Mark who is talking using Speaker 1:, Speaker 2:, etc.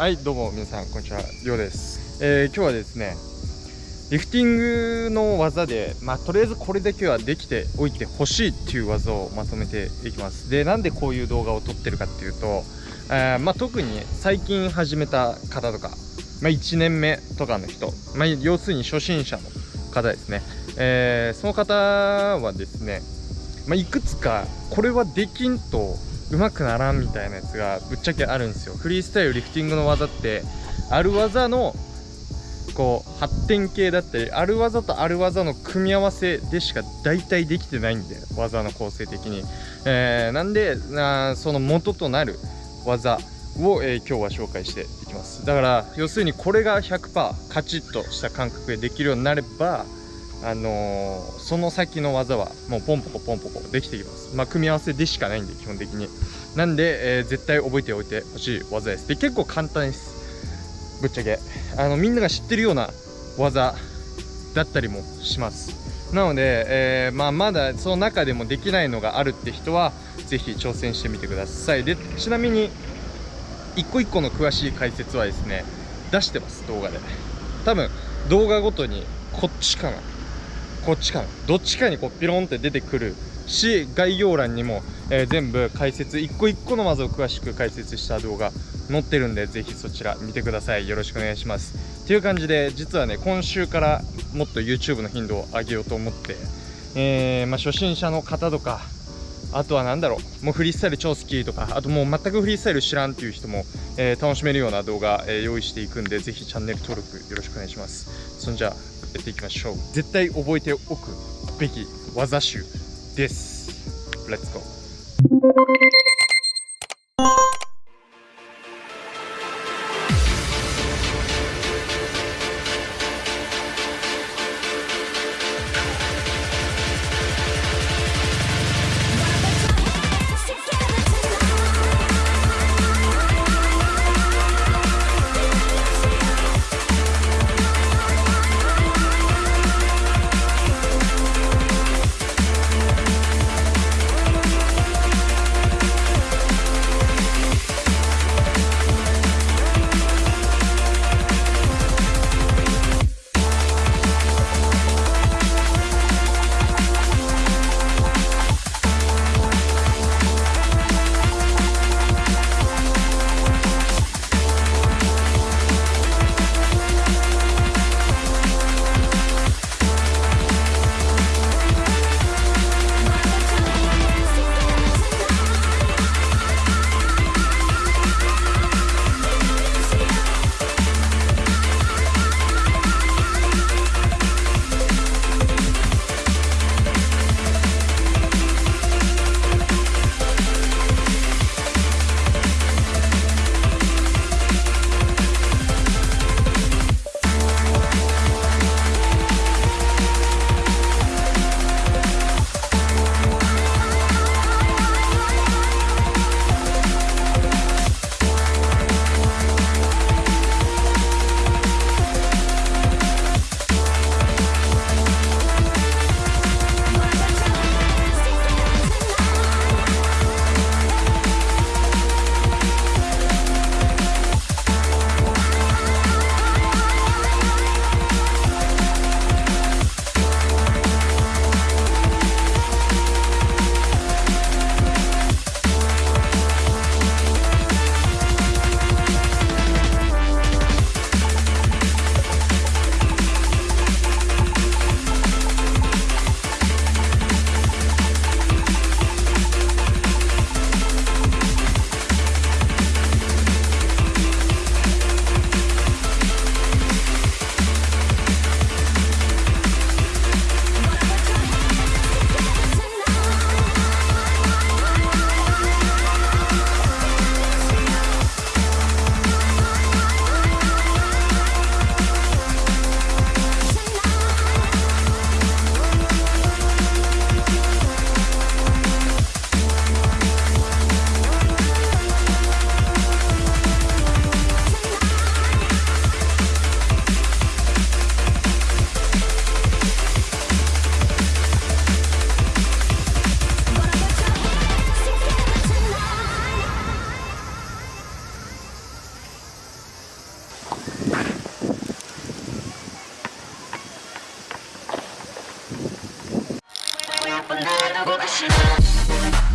Speaker 1: はいどうも皆さんこんにちはりょうです、えー、今日はですねリフティングの技でまあとりあえずこれだけはできておいてほしいっていう技をまとめていきます。でなんでこういう動画を撮ってるかっていうと、えー、まあ、特に最近始めた方とか、まあ、1年目とかの人、ま、要するに初心者の方ですね、えー、その方はですね、まいくつかこれはできんと上手くならんみたいなやつがぶっちゃけあるんですよ。フリースタイルリフティングの技ってある技のこう発展系だったりある技とある技の組み合わせでしか大体できてないんで技の構成的に、えー、なんでなその元となる技を、えー、今日は紹介していきます。だから要するにこれが100%カチッとした感覚でできるようになればあのー、その先の技はもうポンポコポンポコできてきます。まあ組み合わせでしかないんで基本的に。なんで、えー、絶対覚えておいてほしい技です。で結構簡単です。ぶっちゃけ。あのみんなが知ってるような技だったりもします。なので、えー、まあ、まだその中でもできないのがあるって人は是非挑戦してみてください。でちなみに一個一個の詳しい解説はですね出してます動画で。多分動画ごとにこっちかな。こっちかな。どっちかにこうピロンって出てくるし概要欄にも、えー、全部解説一個一個の技を詳しく解説した動画載ってるんでぜひそちら見てください。よろしくお願いします。っていう感じで実はね今週からもっと YouTube の頻度を上げようと思って、えー、まあ、初心者の方とかあとは何だろうもうフリースタイル超好きとかあともう全くフリースタイル知らんっていう人も、えー、楽しめるような動画、えー、用意していくんでぜひチャンネル登録よろしくお願いします。そんじゃやっていきましょう。絶対覚えておくべき技集です。Let's go Thank you. Russian.